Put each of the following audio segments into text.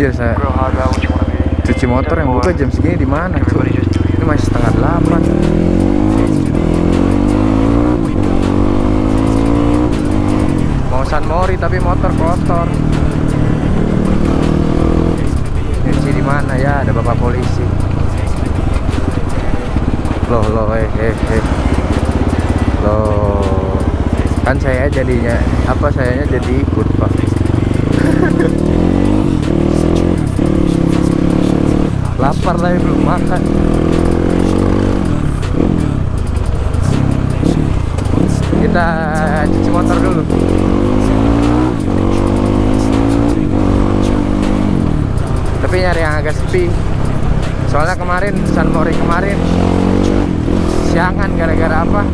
Iya saya cuci motor yang buka jam segini di mana Ini masih setengah delapan. Mau San Mori tapi motor kotor. Nyuci di mana ya? Ada bapak polisi. Loh loh eh eh eh. Loh. Kan saya jadinya apa sayanya jadi ikut, Pak. Lapar lah belum makan. Kita cuci motor dulu. Tapi nyari yang agak sepi. Soalnya kemarin San Mori kemarin siangan gara-gara apa?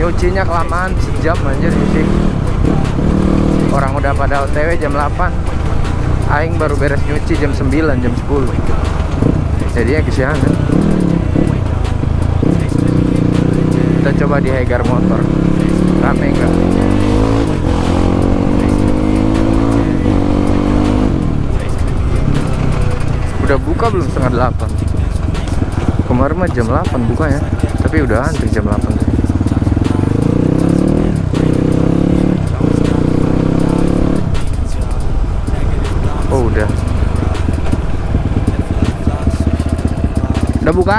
Nyucinya kelamaan sejam anjir nyuci. Orang udah pada OTW jam 8 Aing baru beres nyuci jam 9, jam 10 Jadinya kesiangan. Kita coba di Hegar Motor. Rame enggak? Udah buka belum? Setengah delapan? Kemarin mah jam 8 buka ya. Tapi udah antri jam 8 tuh. Oh udah Udah buka?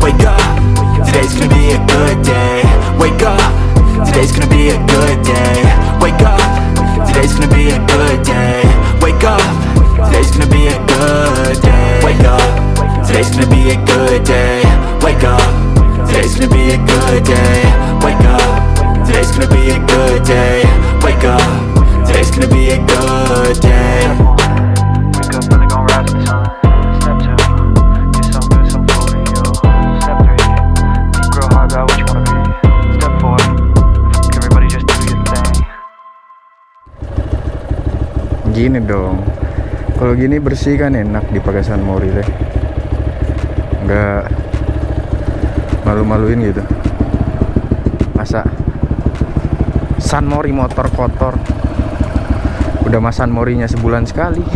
wake up. Today's gonna be a good day. Wake up. Today's gonna be a good day. Wake up. Today's gonna be a good day. Wake up. Today's gonna be a good day. Wake up. Today's gonna be a good day. Wake up. Today's gonna be a good day. Wake up. Today's gonna be a good day. Wake up. Today's gonna be a good day. Gini dong. Kalau gini bersih kan enak di Pagasan Mori deh. Nggak malu-maluin gitu. Masa San Mori motor kotor. Udah masan Morinya sebulan sekali.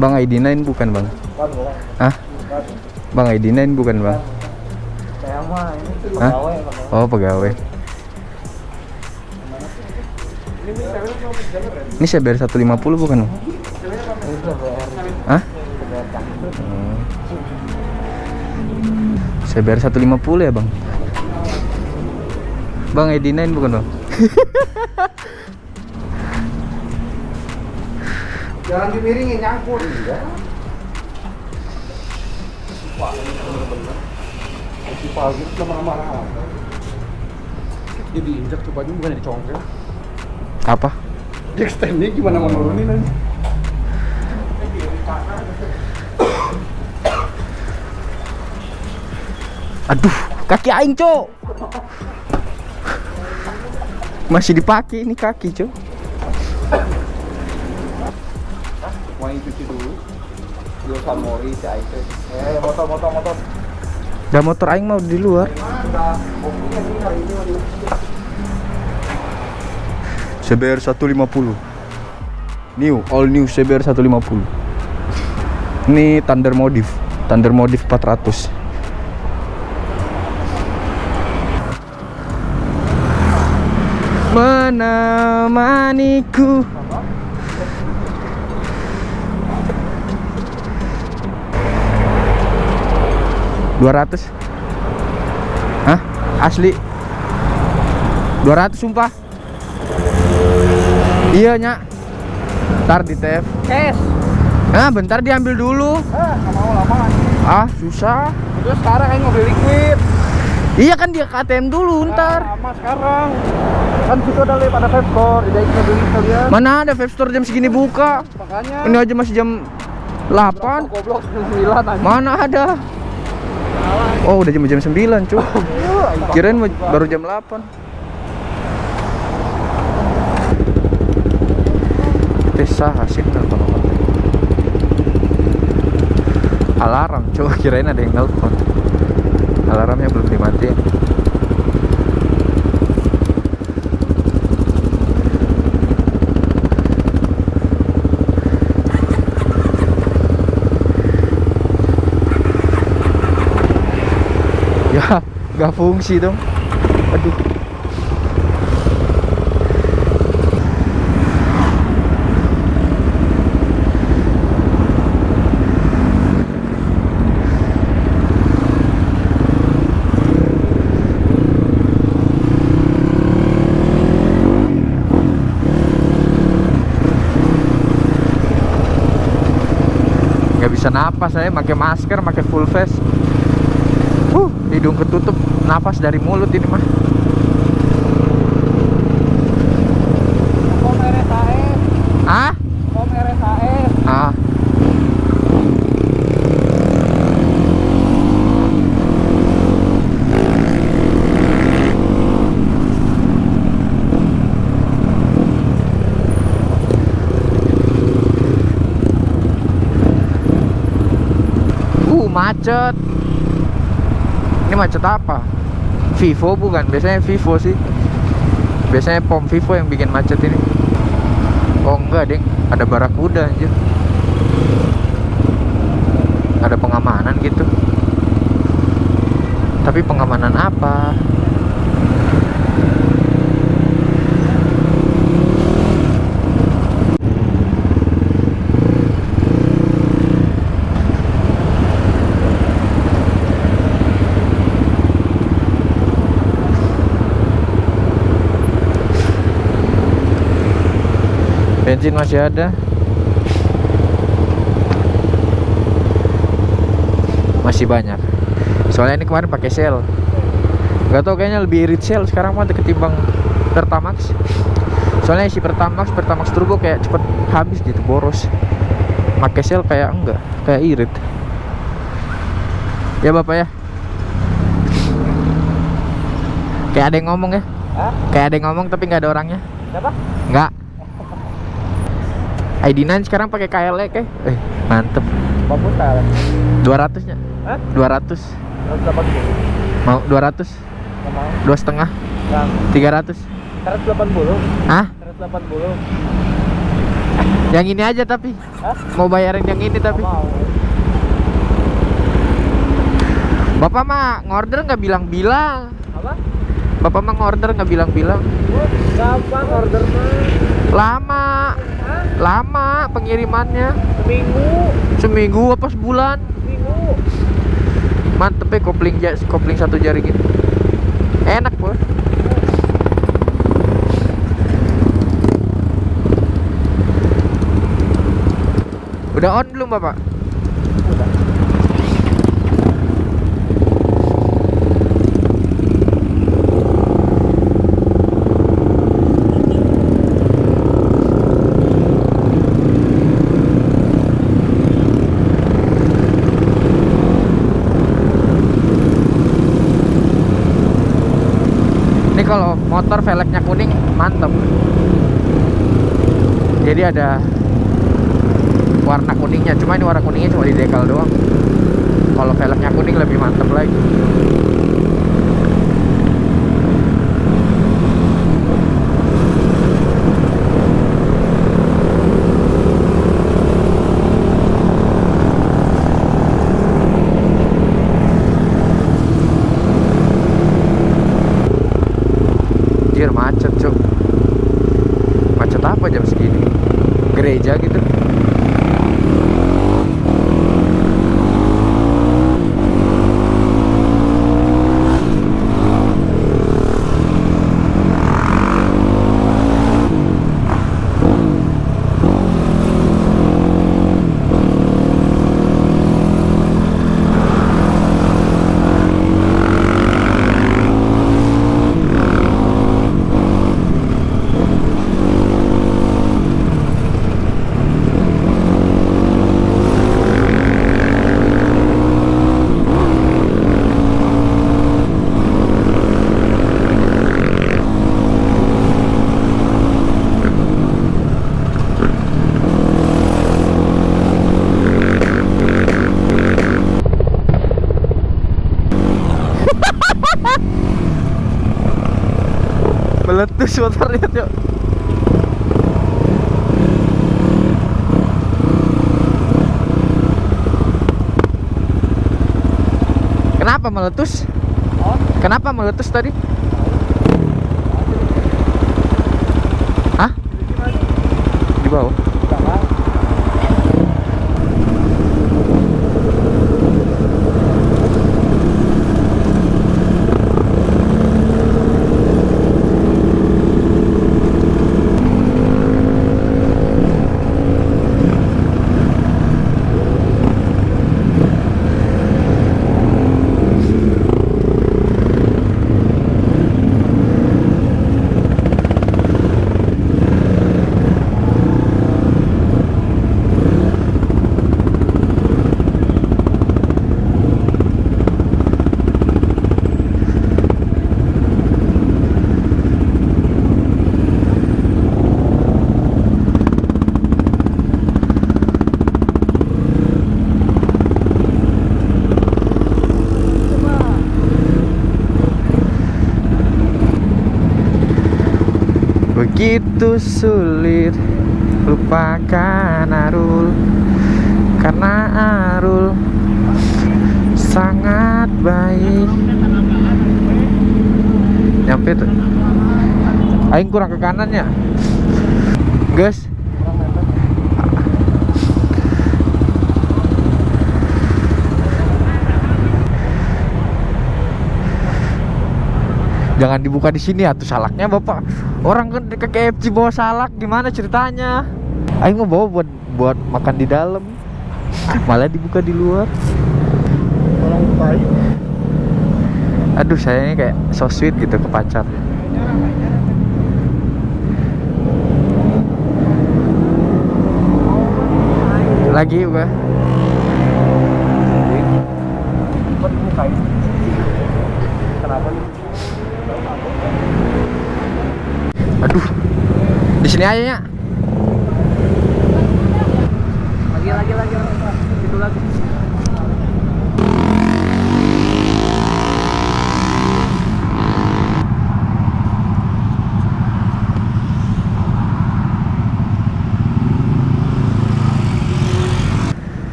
Bang ID9 bukan bang? Hah? Bang ID9 bukan bang? Saya Ya. Hah? ini pegawai. Hah? Oh, pegawai. Ini CBR 150 bukan? Hah? Hmm. CBR 150 ya, Bang? Bang Edinain bukan, Bang? Jangan dimiringin nyangkut. Iya. Wah, ini bener-bener. Si pagi itu marah-marah. Jadi injak tuh baju bukan dicongkel. Apa? Jack standnya gimana mau nurunin aja? Aduh, kaki aing, Cok. Masih dipakai ini kaki, Cok. Mau cuci dulu. Dulu samori si Aite. Eh, motor motor motor dah motor aing mau di luar. CBR 150 new all new CBR 150 ini Thunder Modif. Thunder Modif 400 menemaniku. Dua ratus Hah? Asli Dua ratus sumpah Iya nyak Ntar di TF Cash. Nah bentar diambil dulu Ah, nggak mau lama. Ah susah Terus sekarang mau beli liquid. Iya kan dia ke ATM dulu ntar. Lama sekarang. Kan situ ada lift, ada vape store. Jadi kita beli sekalian. Mana ada vape store jam segini buka? Makanya. Ini aja masih jam 8. Goblok 9 aja. Mana ada? Oh, udah jam jam 9, cuy. Kirain mau- baru jam 8. Desa hasil kalau Alarm, cuy. Kirain ada yang nelpon. Alarmnya belum dimatiin. Ya, nggak fungsi dong. Aduh. nggak bisa napas saya pakai masker pakai full face hidung ketutup napas dari mulut ini mah. Ah ah. Uh, macet. Ini macet apa? Vivo bukan? Biasanya Vivo sih. Biasanya pom Vivo yang bikin macet ini. Oh enggak, Ding. Ada barakuda anjir. Ada pengamanan gitu. Tapi pengamanan apa? Bensin masih ada. Masih banyak. Soalnya ini kemarin pakai sel. Gak tau kayaknya lebih irit sel sekarang mah ketimbang Pertamax. Soalnya isi Pertamax, Pertamax Turbo kayak cepet habis gitu, boros. Pakai sel kayak enggak, kayak irit. Ya Bapak ya. Kayak ada yang ngomong ya. Hah? Kayak ada yang ngomong tapi nggak ada orangnya. Siapa? Enggak. ID9 sekarang pakai KLE kayak. Eh, mantep. Bapak Putar. 200 nya. Hah? 200. 180. Mau 200? Nggak mau. Dua setengah? Yang 300? 180. Hah? 180. Yang ini aja tapi. Hah? Mau bayarin yang ini tapi. Mau. Bapak mah ngorder nggak bilang-bilang. Apa? Bapak mah ngorder nggak bilang-bilang. Gampang order mah. Lama. Hah? Lama pengirimannya. Seminggu. Seminggu apa sebulan? Seminggu. Mantep ya kopling ja- kopling satu jari gini. Enak bos. Udah on belum bapak? Udah. Ini kalau motor velgnya kuning mantep. Jadi ada warna kuningnya, cuma ini warna kuningnya cuma di dekal doang. Kalau velgnya kuning lebih mantep lagi. Anjir macet cuk Macet apa jam segini? Gereja gitu meletus motornya Cok. Kenapa meletus? Kenapa meletus tadi? Hah? Di bawah? Begitu sulit. Lupakan Arul Karena Arul sangat baik. Nyampe tuh Aing kurang ke kanan ya? Guys Jangan dibuka di sini atau salaknya bapak. Orang kan ke KFC bawa salak gimana ceritanya? Aing mau bawa buat buat makan di dalam. Malah dibuka di luar. Orang baik. Aduh saya ini kayak so sweet gitu ke pacar. Lagi gua. Kok dibukain? Kenapa nih? Aduh. Di sini aja ya. Lagi lagi lagi Itu lagi.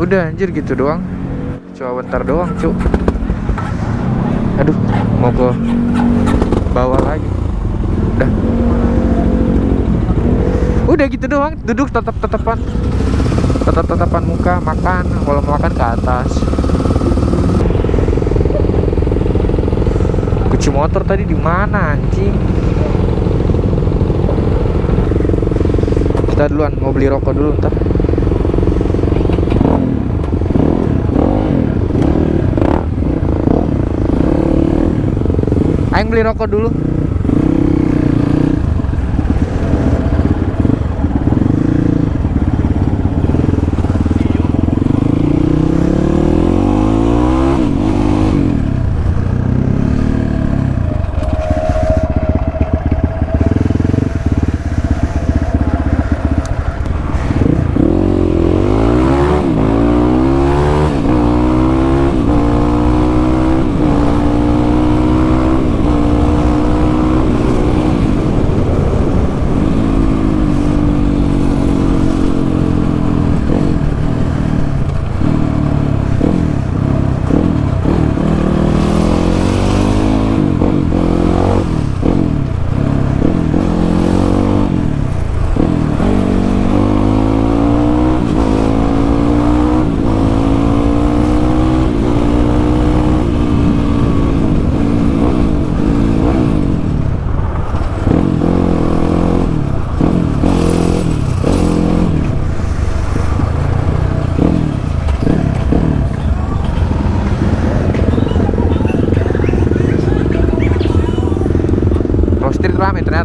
Udah anjir gitu doang. Cuma bentar doang, Cuk. Aduh, mau ke bawah lagi. Udah. Udah gitu doang, duduk tetap-tetapan. Tetap-tetapan muka, makan. Kalau makan ke atas. Kunci motor tadi di mana anjing? Kita duluan mau beli rokok dulu ntar. Aing beli rokok dulu.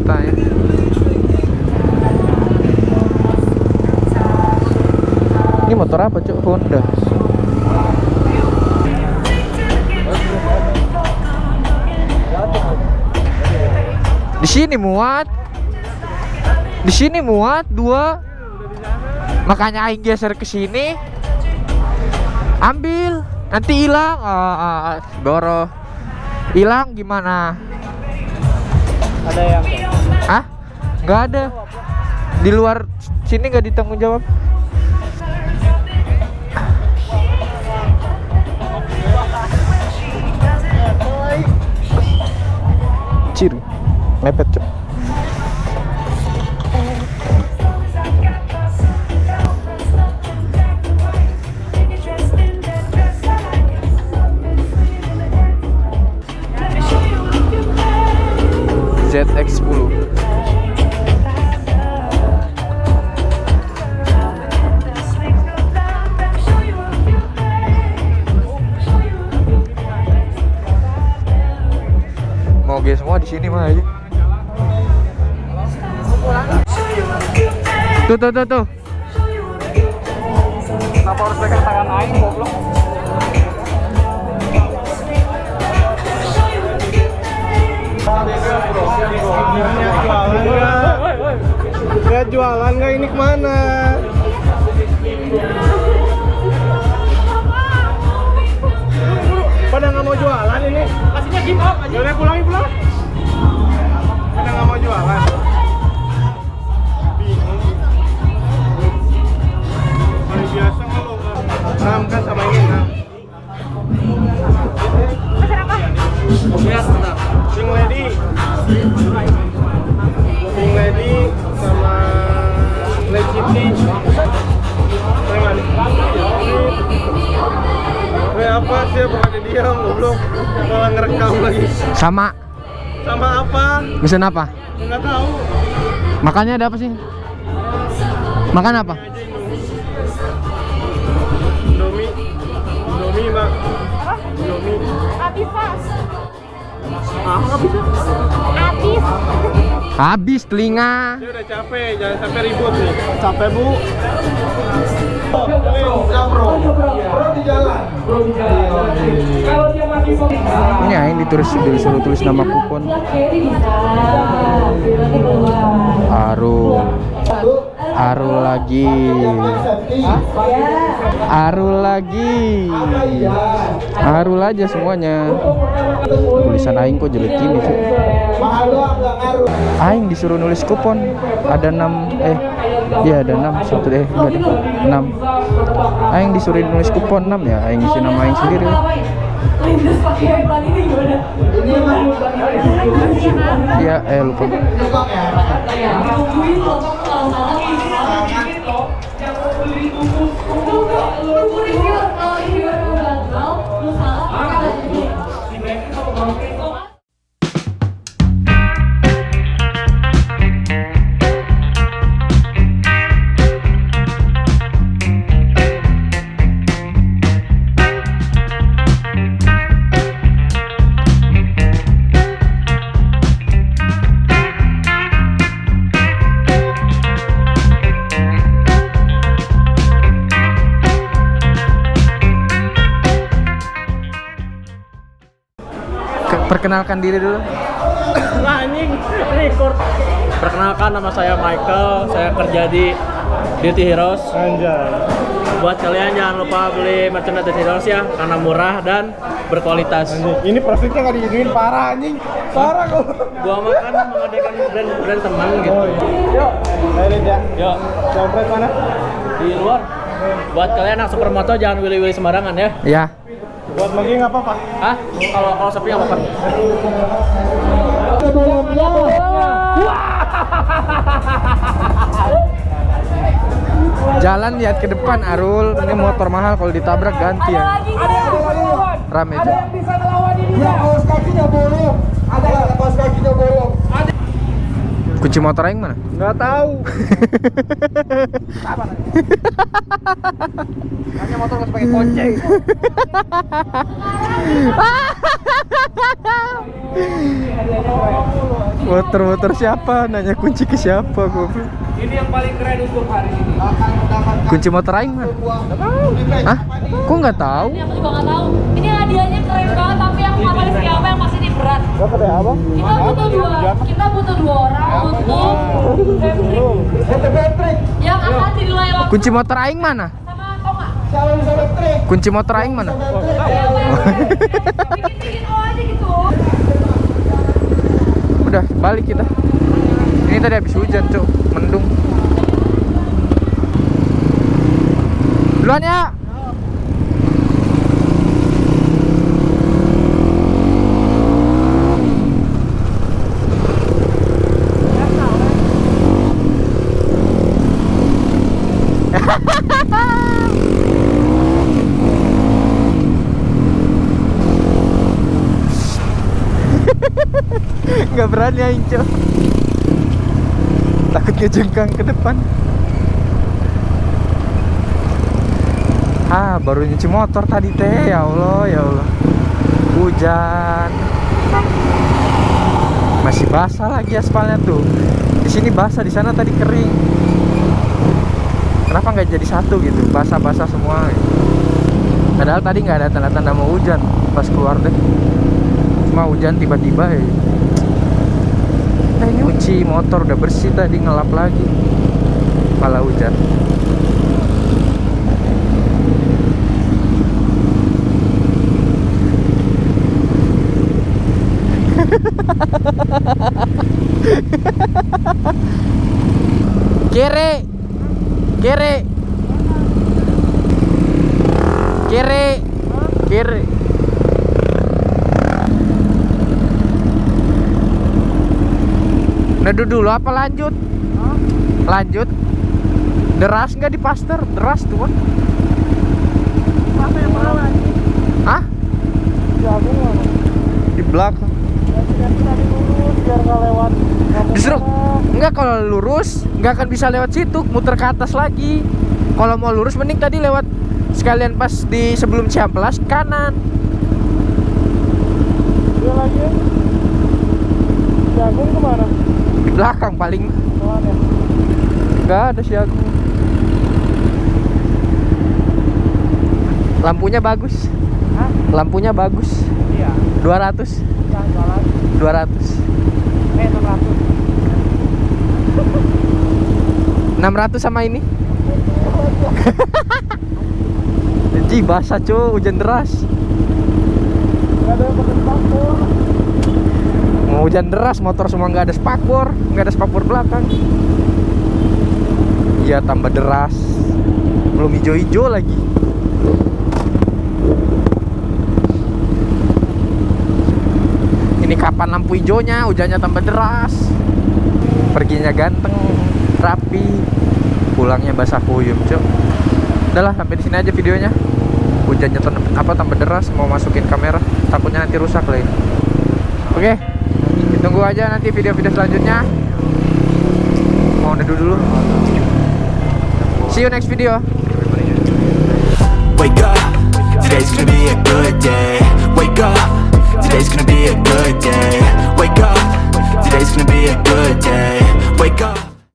Ternyata ya. Ini motor apa cuk? Honda. Di sini muat. Di sini muat dua. Makanya aing geser ke sini. Ambil, nanti hilang. Ah, ah, Boro. Hilang gimana? Ada yang? Nggak ada. Di luar sini nggak ditanggung jawab. Cir, mepet cok. Tuh tuh tuh tuh Kenapa harus pegang tangan aing goblok? Gak jualan nggak ini ke mana? Pada nggak mau jualan ini? Kasihnya give up aja. Udah pulangin pulang. Pada nggak mau jualan. Enam kan sama ini enam. Sing lady. Sing lady sama legitity. Preman. Kayak apa sih? Bukannya diam goblok. Malah ngerekam lagi? Sama. Sama apa? Mesen apa? Nggak tahu. Makannya ada apa sih? Makan apa Indomie. Indomie mbak. Indomie. Habis pas. ah Habis. habis telinga. Dia udah capek, jangan sampai ribut nih. Capek bu. ini aing ditulis disuruh tulis nama kupon. Arul Arul lagi. Arul lagi. Arul aja semuanya. Tulisan aing kok jelek gini sih? Aing disuruh nulis kupon. Ada 6 eh iya ada 6 satu eh enggak ada 6 aing disuruh nulis kupon 6 ya. Aing isi nama aing sendiri. Iya eh lupa perkenalkan diri dulu anjing record perkenalkan nama saya Michael saya kerja di Beauty Heroes Anjay. buat kalian jangan lupa beli merchandise Beauty Heroes ya karena murah dan berkualitas Ini profitnya nggak diizinin parah anjing. Parah kok. gua makan mengadakan brand brand teman gitu Oh iya. Yuk, ayo ya. yuk Dompet mana? di luar buat kalian yang supermoto jangan willy-willy sembarangan ya ya Buat lagi nggak apa-apa. ah kalau kalau sepi nggak apa-apa jalan lihat ke depan Arul ini motor mahal kalau ditabrak ganti ya Lagi kan? rame aja kaos kakinya bolong. Ada kaos kakinya bolong. Kunci motor aing mana? Nggak tahu. Hanya motor nggak pakai kunci. motor-motor siapa? Nanya kunci ke siapa goblok? Ini yang paling keren untuk hari ini. Kunci motor aing mana? Hah? kok nggak tahu? Ini aku juga nggak tahu. Ini hadiahnya banget, tapi nggak tahu siapa yang pasti ini berat. Dapat ya apa? Kita butuh dua, kita butuh dua orang untuk Patrick yang akan dinilai langsung kunci motor aing mana? Sama kunci motor aing mana? Bikin-bikin oh aja gitu. udah balik kita. Ini tadi habis hujan cuk. Mendung. Duluan ya nggak berani aing cok. Takut ngejengkang ke depan. Ah baru nyuci motor tadi teh. Ya Allah ya Allah. Hujan. Masih basah lagi aspalnya tuh. Di sini basah di sana tadi kering kenapa nggak jadi satu gitu? Basah-basah semua. Padahal tadi nggak ada tanda-tanda mau hujan pas keluar deh. Cuma hujan tiba-tiba ya. Nah nyuci motor udah bersih tadi ngelap lagi. Malah hujan. Kere Kere Kere Kere Neduh dulu apa lanjut? Lanjut Deras nggak di paster? Deras tuh kan Apa yang? Hah? Di belakang sana. Enggak kalau lurus nggak akan bisa lewat situ Muter ke atas lagi Kalau mau lurus mending tadi lewat Sekalian pas di sebelum Ciamplas kanan Dia lagi jagung ke mana? Di belakang paling Ke mana? Nggak ada si aku Lampunya bagus Hah? Lampunya bagus Iya. 200 Jangan jalan. 200 Eh 600. 600 sama ini. Ji basah cuy hujan deras. Mau hujan deras motor semua nggak ada spakbor nggak ada spakbor belakang. Iya tambah deras. Belum hijau-hijau lagi. Ini kapan lampu hijaunya? Hujannya tambah deras. Perginya ganteng Rapi. Pulangnya basah kuyup cok Udahlah sampai di sini aja videonya. Hujannya apa tambah deras Mau masukin kamera. Takutnya nanti rusak lagi Oke Ditunggu aja nanti video-video selanjutnya. Mau neduh dulu. See you next video. Wake up.